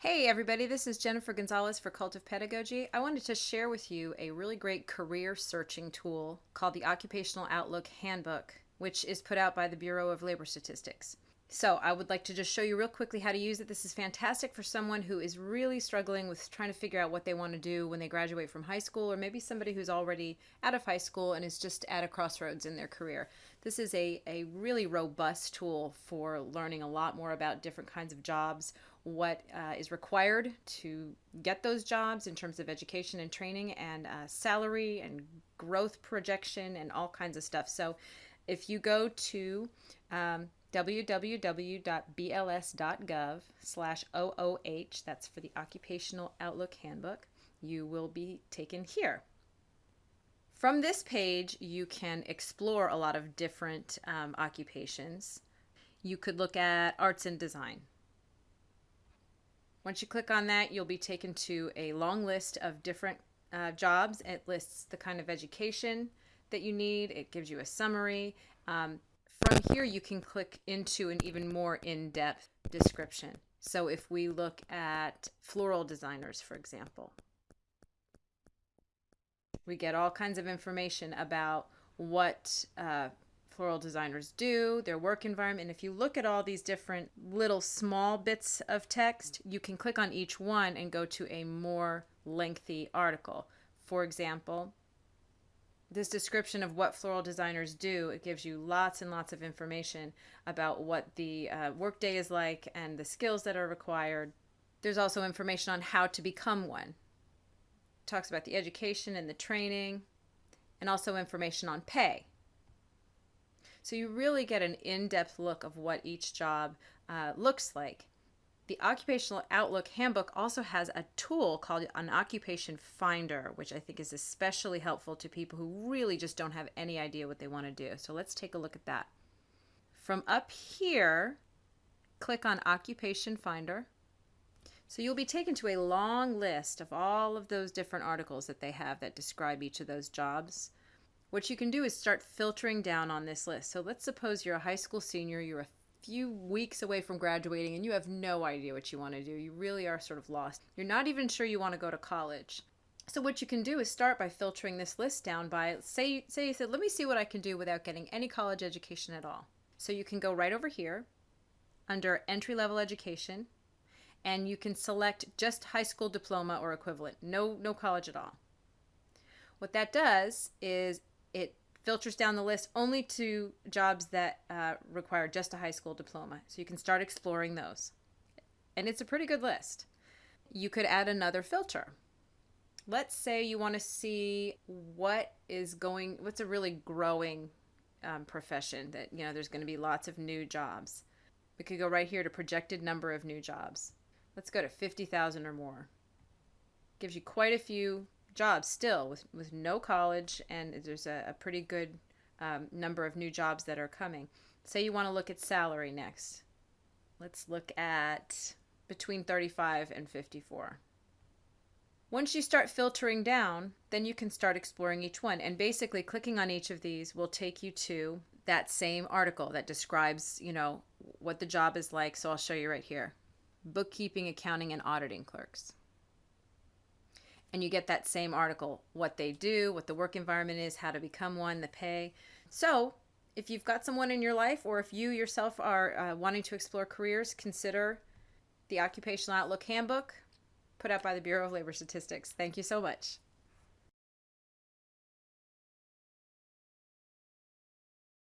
Hey everybody, this is Jennifer Gonzalez for Cult of Pedagogy. I wanted to share with you a really great career searching tool called the Occupational Outlook Handbook, which is put out by the Bureau of Labor Statistics. So I would like to just show you real quickly how to use it. This is fantastic for someone who is really struggling with trying to figure out what they want to do when they graduate from high school, or maybe somebody who's already out of high school and is just at a crossroads in their career. This is a, a really robust tool for learning a lot more about different kinds of jobs, what uh, is required to get those jobs in terms of education and training and uh, salary and growth projection and all kinds of stuff. So if you go to um, www.bls.gov slash OOH, that's for the Occupational Outlook Handbook, you will be taken here. From this page, you can explore a lot of different um, occupations. You could look at arts and design. Once you click on that, you'll be taken to a long list of different uh, jobs. It lists the kind of education that you need. It gives you a summary. Um, from here, you can click into an even more in-depth description. So if we look at floral designers, for example, we get all kinds of information about what uh, floral designers do, their work environment. And if you look at all these different little small bits of text, you can click on each one and go to a more lengthy article. For example, this description of what floral designers do, it gives you lots and lots of information about what the uh, workday is like and the skills that are required. There's also information on how to become one. It talks about the education and the training and also information on pay. So you really get an in-depth look of what each job uh, looks like. The Occupational Outlook Handbook also has a tool called an Occupation Finder, which I think is especially helpful to people who really just don't have any idea what they want to do. So let's take a look at that. From up here, click on Occupation Finder. So you'll be taken to a long list of all of those different articles that they have that describe each of those jobs what you can do is start filtering down on this list. So let's suppose you're a high school senior, you're a few weeks away from graduating, and you have no idea what you want to do. You really are sort of lost. You're not even sure you want to go to college. So what you can do is start by filtering this list down by, say, say you said, let me see what I can do without getting any college education at all. So you can go right over here under entry-level education, and you can select just high school diploma or equivalent, no, no college at all. What that does is it filters down the list only to jobs that uh, require just a high school diploma. So you can start exploring those. And it's a pretty good list. You could add another filter. Let's say you want to see what is going, what's a really growing um, profession that, you know, there's going to be lots of new jobs. We could go right here to projected number of new jobs. Let's go to 50,000 or more. Gives you quite a few jobs still with, with no college, and there's a, a pretty good um, number of new jobs that are coming. Say you want to look at salary next. Let's look at between 35 and 54. Once you start filtering down, then you can start exploring each one. And basically clicking on each of these will take you to that same article that describes, you know, what the job is like. So I'll show you right here. Bookkeeping, accounting, and auditing clerks and you get that same article what they do, what the work environment is, how to become one, the pay. So, if you've got someone in your life or if you yourself are uh, wanting to explore careers, consider the Occupational Outlook Handbook put out by the Bureau of Labor Statistics. Thank you so much.